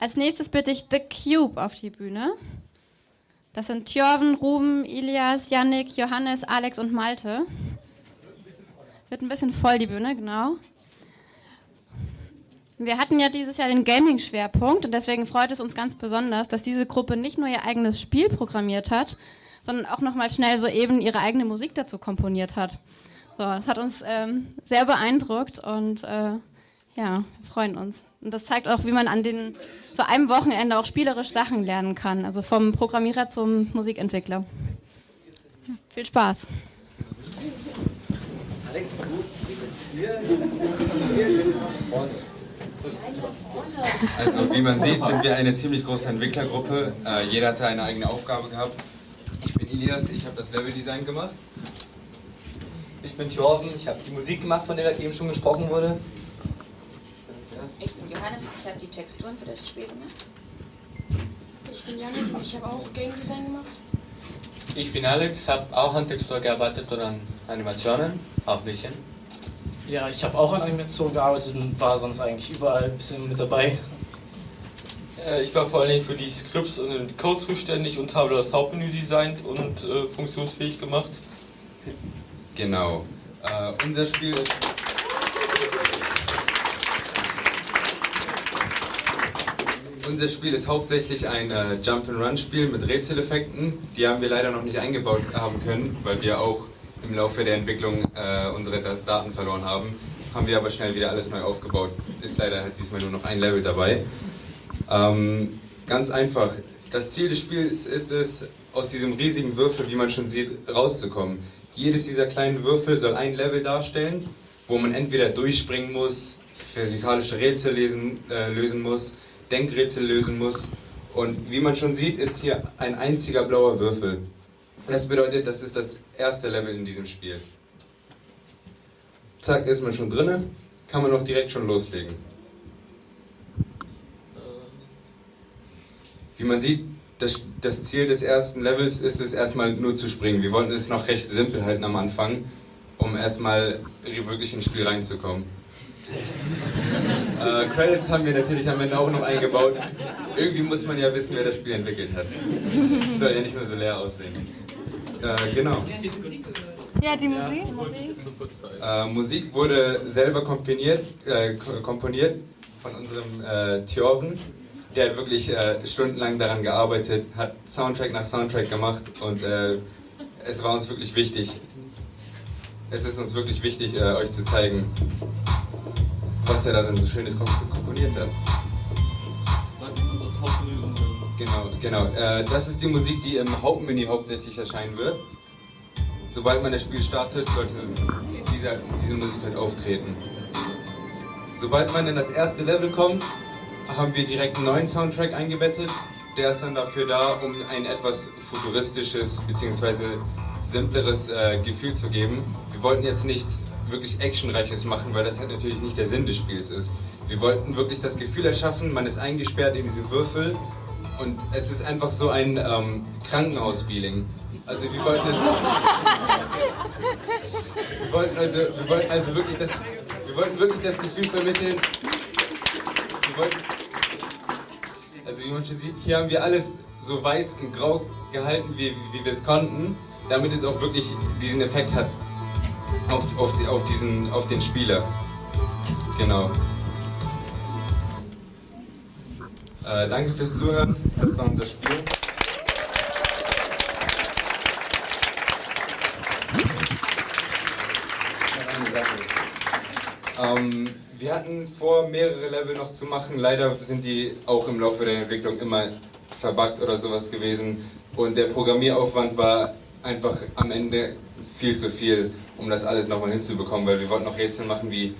Als nächstes bitte ich The Cube auf die Bühne. Das sind Tjorven, Ruben, Ilias, Yannick, Johannes, Alex und Malte. Wird ein bisschen voll die Bühne, genau. Wir hatten ja dieses Jahr den Gaming-Schwerpunkt und deswegen freut es uns ganz besonders, dass diese Gruppe nicht nur ihr eigenes Spiel programmiert hat, sondern auch nochmal schnell soeben ihre eigene Musik dazu komponiert hat. So, das hat uns ähm, sehr beeindruckt und äh, ja, wir freuen uns. Und das zeigt auch, wie man an den, zu einem Wochenende auch spielerisch Sachen lernen kann. Also vom Programmierer zum Musikentwickler. Ja, viel Spaß. Alex, Also wie man sieht, sind wir eine ziemlich große Entwicklergruppe. Äh, jeder hat eine eigene Aufgabe gehabt. Ich bin Ilias, ich habe das Leveldesign gemacht. Ich bin Thorven, ich habe die Musik gemacht, von der eben schon gesprochen wurde. Ich bin Johannes und ich habe die Texturen für das Spiel gemacht. Ich bin Janik und ich habe auch Game Design gemacht. Ich bin Alex, habe auch an Textur gearbeitet und an Animationen, auch ein bisschen. Ja, ich habe auch an Animationen gearbeitet und war sonst eigentlich überall ein bisschen mit dabei. Äh, ich war vor allen Dingen für die Scripts und den Code zuständig und habe das Hauptmenü designt und äh, funktionsfähig gemacht. Genau. Äh, unser Spiel ist Unser Spiel ist hauptsächlich ein äh, Jump-and-Run-Spiel mit Rätseleffekten. Die haben wir leider noch nicht eingebaut haben können, weil wir auch im Laufe der Entwicklung äh, unsere Daten verloren haben. Haben wir aber schnell wieder alles neu aufgebaut. Ist leider halt diesmal nur noch ein Level dabei. Ähm, ganz einfach. Das Ziel des Spiels ist es, aus diesem riesigen Würfel, wie man schon sieht, rauszukommen. Jedes dieser kleinen Würfel soll ein Level darstellen, wo man entweder durchspringen muss, physikalische Rätsel lesen, äh, lösen muss, Denkrätsel lösen muss. Und wie man schon sieht, ist hier ein einziger blauer Würfel. Das bedeutet, das ist das erste Level in diesem Spiel. Zack, ist man schon drinne, kann man auch direkt schon loslegen. Wie man sieht, das, das Ziel des ersten Levels ist es erstmal nur zu springen. Wir wollten es noch recht simpel halten am Anfang, um erstmal wirklich ins Spiel reinzukommen. Äh, Credits haben wir natürlich am Ende auch noch eingebaut. Irgendwie muss man ja wissen, wer das Spiel entwickelt hat. Soll ja nicht nur so leer aussehen. Äh, genau. Ja, die Musik? Äh, Musik wurde selber komponiert, äh, komponiert von unserem äh, Thjorven. Der hat wirklich äh, stundenlang daran gearbeitet, hat Soundtrack nach Soundtrack gemacht und äh, es war uns wirklich wichtig. Es ist uns wirklich wichtig, äh, euch zu zeigen, was er dann so schönes komponiert hat. Genau, genau. Äh, das ist die Musik, die im Hauptmenü hauptsächlich erscheinen wird. Sobald man das Spiel startet, sollte diese, diese Musik halt auftreten. Sobald man in das erste Level kommt, haben wir direkt einen neuen Soundtrack eingebettet. Der ist dann dafür da, um ein etwas futuristisches bzw. simpleres äh, Gefühl zu geben. Wir wollten jetzt nichts wirklich Actionreiches machen, weil das halt natürlich nicht der Sinn des Spiels ist. Wir wollten wirklich das Gefühl erschaffen, man ist eingesperrt in diese Würfel und es ist einfach so ein ähm, Krankenhaus-Feeling. Also wir wollten es... Wir wollten also, wir wollten also wirklich das... Wir wollten wirklich das Gefühl vermitteln... Wir wollten, also wie man schon sieht, hier haben wir alles so weiß und grau gehalten, wie, wie wir es konnten, damit es auch wirklich diesen Effekt hat auf, auf, auf, diesen, auf den Spieler. Genau. Äh, danke fürs Zuhören. Das war unser Spiel. Ähm, wir hatten vor, mehrere Level noch zu machen. Leider sind die auch im Laufe der Entwicklung immer verbuggt oder sowas gewesen. Und der Programmieraufwand war einfach am Ende viel zu viel, um das alles nochmal hinzubekommen, weil wir wollten noch Rätsel machen wie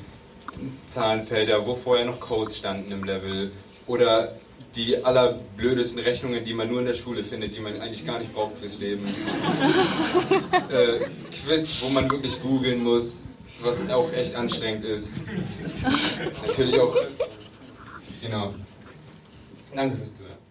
Zahlenfelder, wo vorher noch Codes standen im Level oder die allerblödesten Rechnungen, die man nur in der Schule findet, die man eigentlich gar nicht braucht fürs Leben. äh, Quiz, wo man wirklich googeln muss, was auch echt anstrengend ist. Natürlich auch, genau. Danke fürs Zuhören.